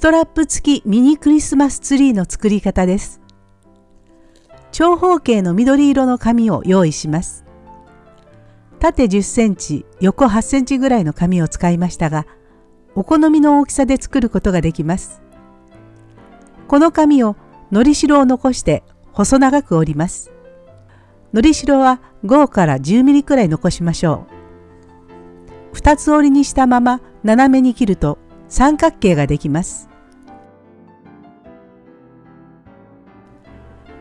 ストラップ付きミニクリスマスツリーの作り方です。長方形の緑色の紙を用意します。縦10センチ、横8センチぐらいの紙を使いましたが、お好みの大きさで作ることができます。この紙をのりしろを残して細長く折ります。のりしろは5から10ミリくらい残しましょう。2つ折りにしたまま斜めに切ると三角形ができます。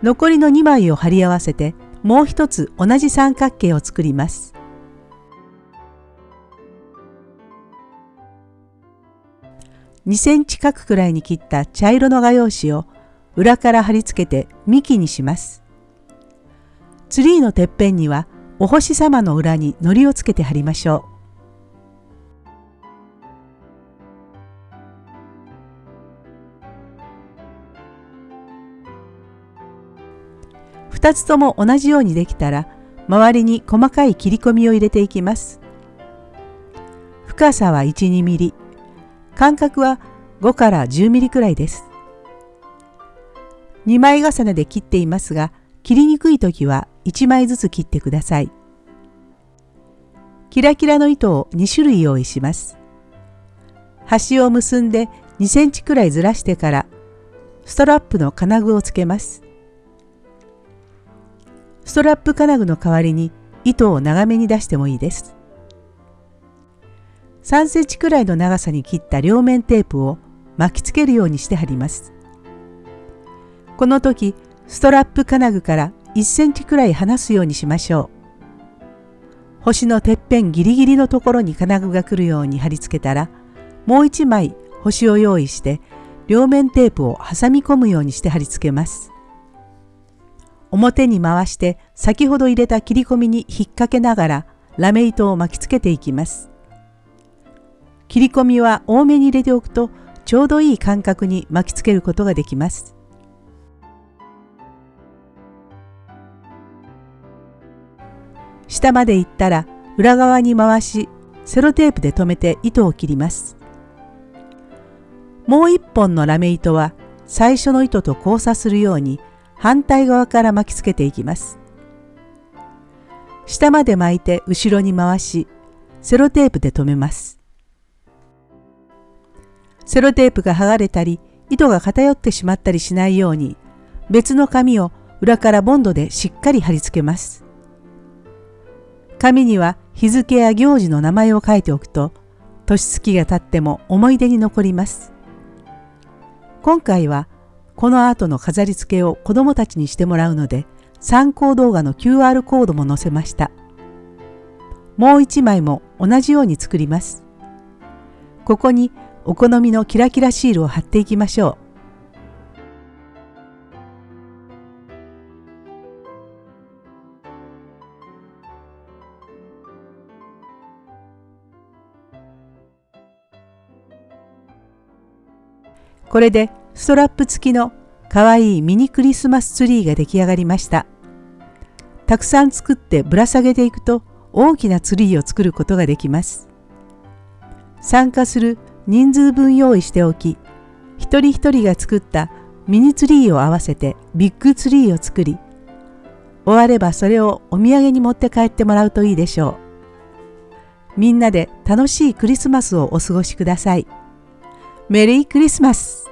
残りの2枚を貼り合わせてもう一つ同じ三角形を作ります。2センチ角くらいに切った茶色の画用紙を裏から貼り付けて幹にします。ツリーのてっぺんにはお星様の裏に糊をつけて貼りましょう。2つとも同じようにできたら周りに細かい切り込みを入れていきます。深さは1,2ミリ間隔は5から10ミリくらいです。2枚重ねで切っていますが切りにくい時は1枚ずつ切ってください。キラキラの糸を2種類用意します。端を結んで2センチくらいずらしてからストラップの金具をつけます。ストラップ金具の代わりに糸を長めに出してもいいです。3センチくらいの長さに切った両面テープを巻きつけるようにして貼ります。この時、ストラップ金具から1センチくらい離すようにしましょう。星のてっぺんギリギリのところに金具が来るように貼り付けたら、もう1枚星を用意して両面テープを挟み込むようにして貼り付けます。表に回して先ほど入れた切り込みに引っ掛けながらラメ糸を巻きつけていきます。切り込みは多めに入れておくとちょうどいい間隔に巻きつけることができます。下まで行ったら裏側に回しセロテープで留めて糸を切ります。もう一本のラメ糸は最初の糸と交差するように反対側から巻きつけていきます。下まで巻いて後ろに回しセロテープで留めます。セロテープが剥がれたり糸が偏ってしまったりしないように別の紙を裏からボンドでしっかり貼り付けます。紙には日付や行事の名前を書いておくと年月が経っても思い出に残ります。今回はこの後の飾り付けを子どもたちにしてもらうので参考動画の QR コードも載せました。もう一枚も同じように作ります。ここにお好みのキラキラシールを貼っていきましょう。これでストラップ付きのかわいいミニクリスマスツリーが出来上がりました。たくさん作ってぶら下げていくと大きなツリーを作ることができます。参加する人数分用意しておき一人一人が作ったミニツリーを合わせてビッグツリーを作り終わればそれをお土産に持って帰ってもらうといいでしょうみんなで楽しいクリスマスをお過ごしくださいメリークリスマス